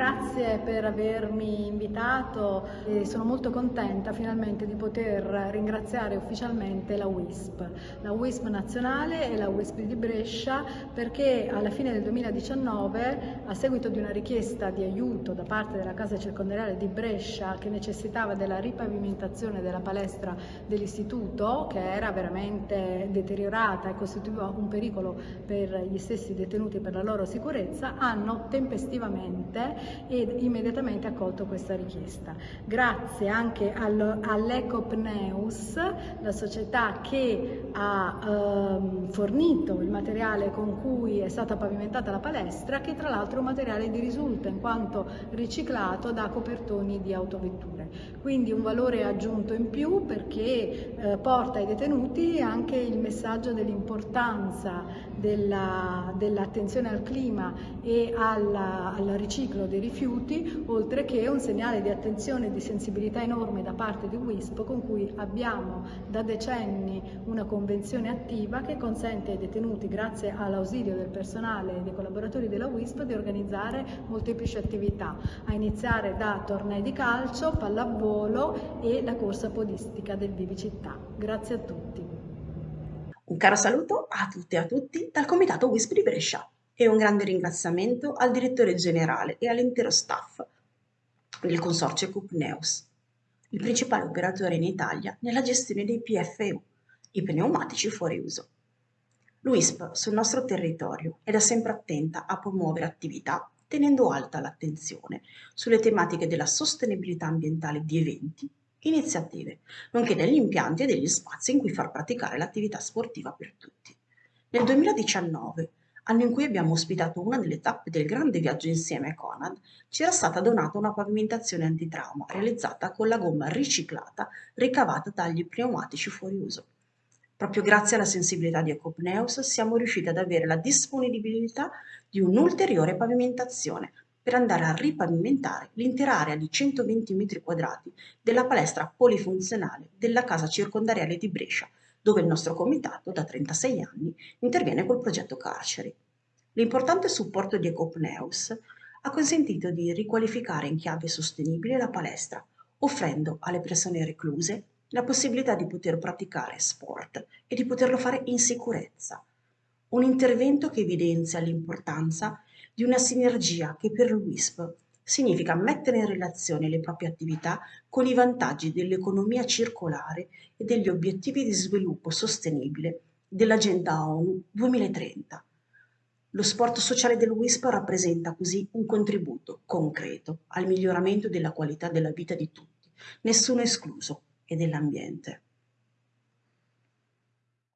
grazie per avermi invitato e sono molto contenta finalmente di poter ringraziare ufficialmente la WISP, la WISP nazionale e la WISP di Brescia perché alla fine del 2019 a seguito di una richiesta di aiuto da parte della Casa Circondariale di Brescia che necessitava della ripavimentazione della palestra dell'istituto che era veramente deteriorata e costituiva un pericolo per gli stessi detenuti e per la loro sicurezza hanno tempestivamente ed immediatamente accolto questa richiesta. Grazie anche all'Ecopneus, la società che ha ehm, fornito il materiale con cui è stata pavimentata la palestra, che tra l'altro è un materiale di risulta in quanto riciclato da copertoni di autovetture. Quindi un valore aggiunto in più perché eh, porta ai detenuti anche il messaggio dell'importanza dell'attenzione dell al clima e alla, al riciclo dei rifiuti, oltre che un segnale di attenzione e di sensibilità enorme da parte di WISP con cui abbiamo da decenni una convenzione attiva che consente ai detenuti, grazie all'ausilio del personale e dei collaboratori della WISP, di organizzare molteplici attività, a iniziare da tornei di calcio, pallavolo e la corsa podistica del Vivi Città. Grazie a tutti. Un caro saluto a tutte e a tutti dal Comitato WISP di Brescia e un grande ringraziamento al direttore generale e all'intero staff del consorzio Cupneus, il principale operatore in Italia nella gestione dei PFU, i pneumatici fuori uso. L'UISP sul nostro territorio è da sempre attenta a promuovere attività tenendo alta l'attenzione sulle tematiche della sostenibilità ambientale di eventi iniziative, nonché degli impianti e degli spazi in cui far praticare l'attività sportiva per tutti. Nel 2019, anno in cui abbiamo ospitato una delle tappe del grande viaggio insieme a Conad, ci era stata donata una pavimentazione antitrauma realizzata con la gomma riciclata ricavata dagli pneumatici fuori uso. Proprio grazie alla sensibilità di Ecopneus siamo riusciti ad avere la disponibilità di un'ulteriore pavimentazione per andare a ripavimentare l'intera area di 120 metri quadrati della palestra polifunzionale della casa circondariale di Brescia, dove il nostro comitato da 36 anni interviene col progetto Carceri. L'importante supporto di Ecopneus ha consentito di riqualificare in chiave sostenibile la palestra, offrendo alle persone recluse la possibilità di poter praticare sport e di poterlo fare in sicurezza. Un intervento che evidenzia l'importanza di una sinergia che per l'UISP significa mettere in relazione le proprie attività con i vantaggi dell'economia circolare e degli obiettivi di sviluppo sostenibile dell'Agenda ONU 2030. Lo sport sociale del WISP rappresenta così un contributo concreto al miglioramento della qualità della vita di tutti, nessuno escluso, e dell'ambiente.